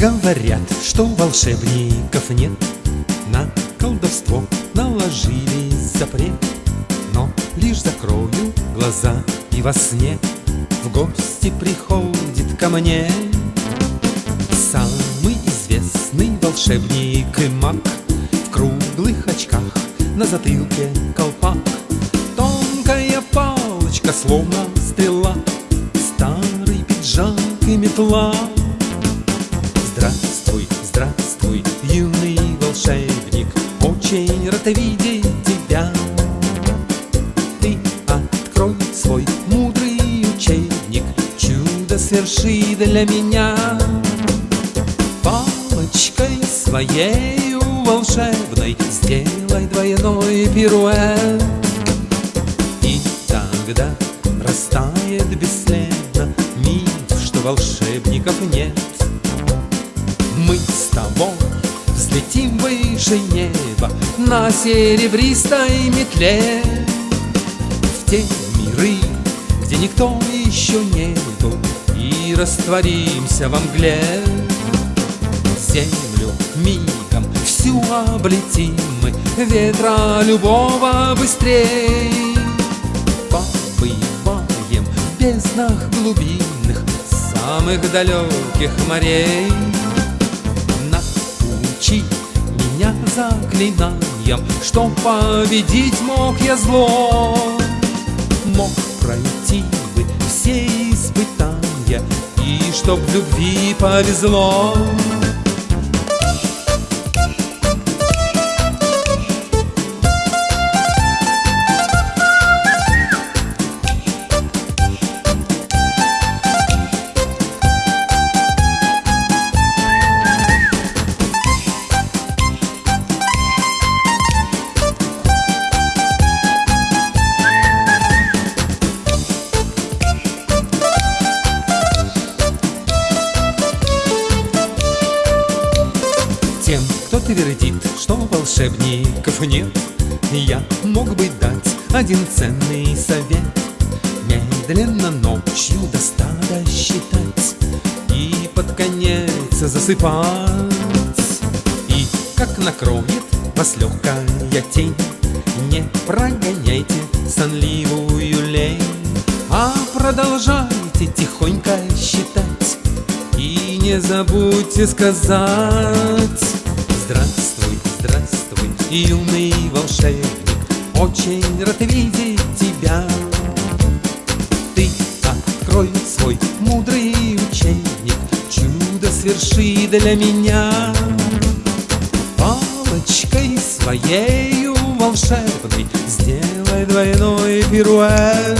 Говорят, что волшебников нет. На колдовство наложили запрет Но лишь закрою глаза и во сне В гости приходит ко мне. Самый известный волшебник и маг В круглых очках на затылке колпак. Тонкая палочка, словно стрела Старый пиджак и метла Здравствуй, юный волшебник Очень рад видеть тебя. Ты открой свой мудрый учебник Чудо сверши для меня. Палочкой своей волшебной Сделай двойной пируэт. И тогда растает бесследно Миф, что волшебников нет Мы с тобой взлетим выше неба На серебристой метле. В те миры, где никто еще не был И растворимся во мгле. Землю мигом всю облетим мы Ветра любого быстрей. Побываем в безднах глубинных Самых далеких морей Научи меня заклинаниям Что победить мог я зло. Мог пройти бы все испытания И чтоб любви повезло Тем, кто твердит, что волшебников нет. Я мог бы дать один ценный совет. Медленно ночью до стада считать И под конец засыпать. И как накроет вас легкая тень Не прогоняйте сонливую лень А продолжайте тихонько считать. И не забудьте сказать юный волшебник Очень рад видеть тебя. Ты открой свой мудрый учебник Чудо сверши для меня. Палочкой своей волшебной Сделай двойной пируэт.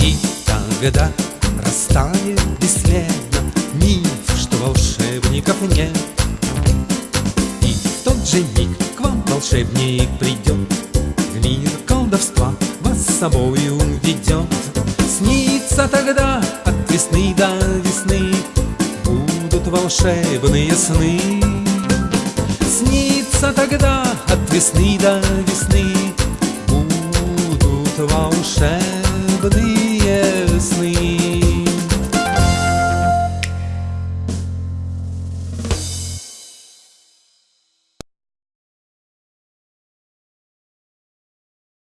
И тогда растает бесследно Миф, что волшебников нет. И тот же вам волшебник придет В мир колдовства вас с собою ведет Снится тогда от весны до весны Будут волшебные сны. Снится тогда от весны до весны Будут волшебные сны